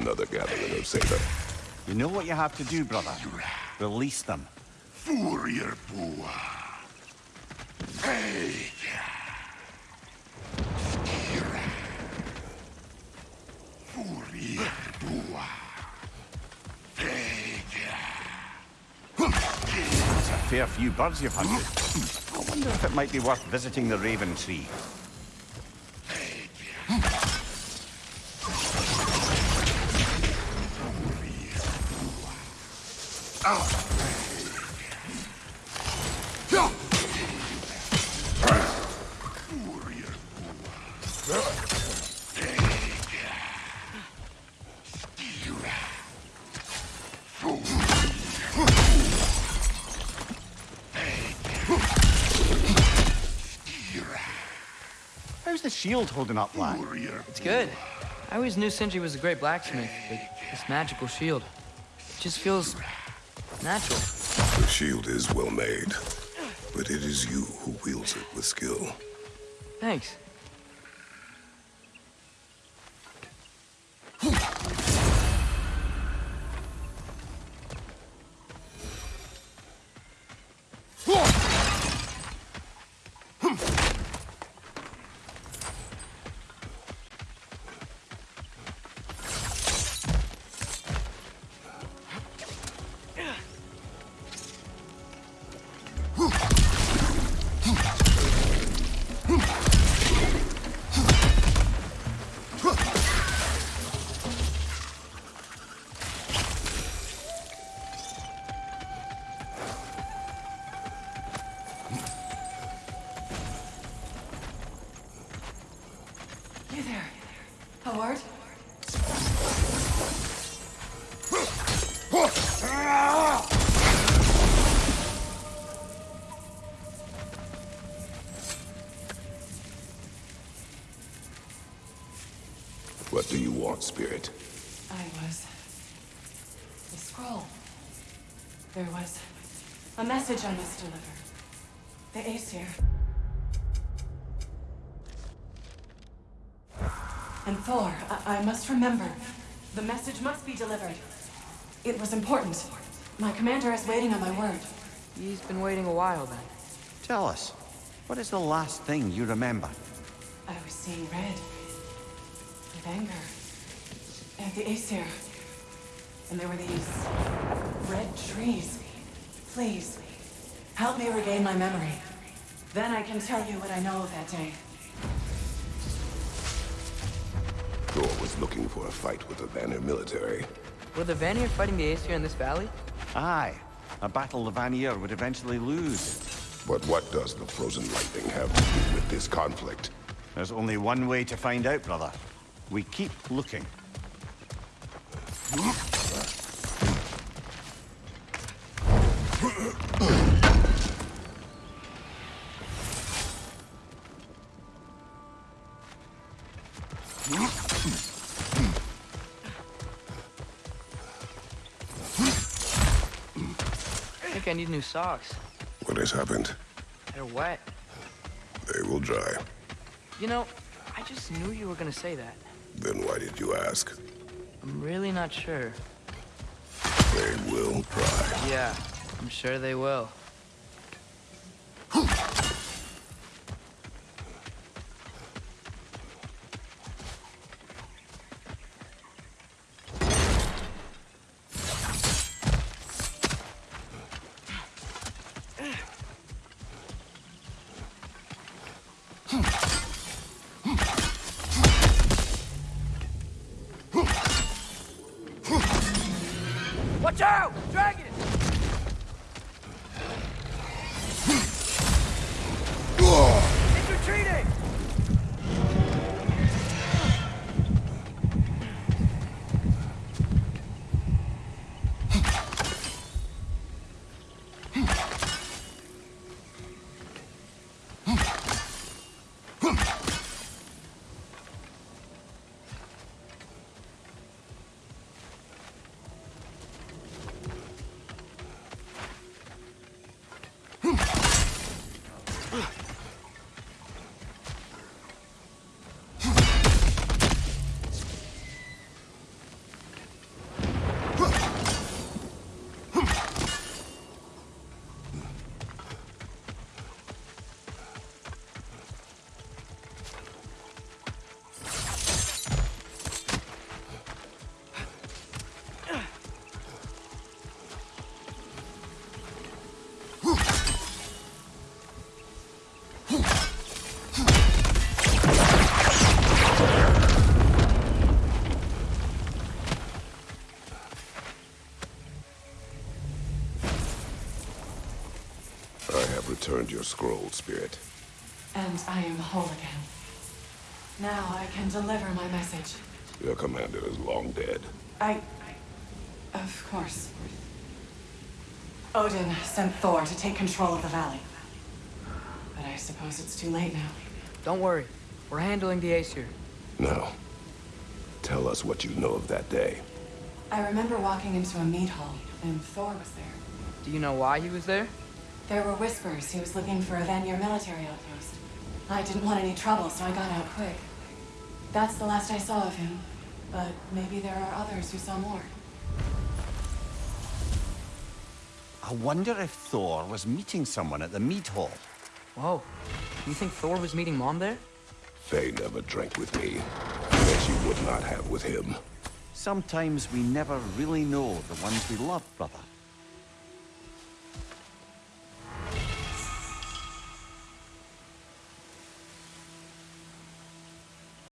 Another gathering of Satan. You know what you have to do, brother? Release them. Furier Bua. Hey! Furier a fair few birds you've hunted. I wonder if it might be worth visiting the Raven Tree. How's the shield holding up, lad? It's good. I always knew Sindri was a great blacksmith, but this magical shield, it just feels natural. The shield is well made, but it is you who wields it with skill. Thanks. Howard? What do you want, Spirit? I was. The scroll. There was a message I must deliver. The Aesir. And Thor, I, I must remember. The message must be delivered. It was important. My commander is waiting on my word. He's been waiting a while then. Tell us, what is the last thing you remember? I was seeing red. With anger. At the Aesir. And there were these red trees. Please, help me regain my memory. Then I can tell you what I know of that day. Thor was looking for a fight with the Vanir military. Were the Vanir fighting the Aesir in this valley? Aye, a battle the Vanir would eventually lose. But what does the frozen lightning have to do with this conflict? There's only one way to find out, brother. We keep looking. think I need new socks. What has happened? They're wet. They will dry. You know, I just knew you were gonna say that. Then why did you ask? I'm really not sure. They will dry. Yeah, I'm sure they will. Watch out! Dragon! It's retreating! Returned your scroll, Spirit. And I am whole again. Now I can deliver my message. Your commander is long dead. I... Of course. Odin sent Thor to take control of the valley. But I suppose it's too late now. Don't worry. We're handling the Aesir. Now, tell us what you know of that day. I remember walking into a mead hall, and Thor was there. Do you know why he was there? There were whispers he was looking for a Vanir military outpost. I didn't want any trouble, so I got out quick. That's the last I saw of him. But maybe there are others who saw more. I wonder if Thor was meeting someone at the mead hall. Whoa. You think Thor was meeting Mom there? Faye never drank with me. And she would not have with him. Sometimes we never really know the ones we love, brother.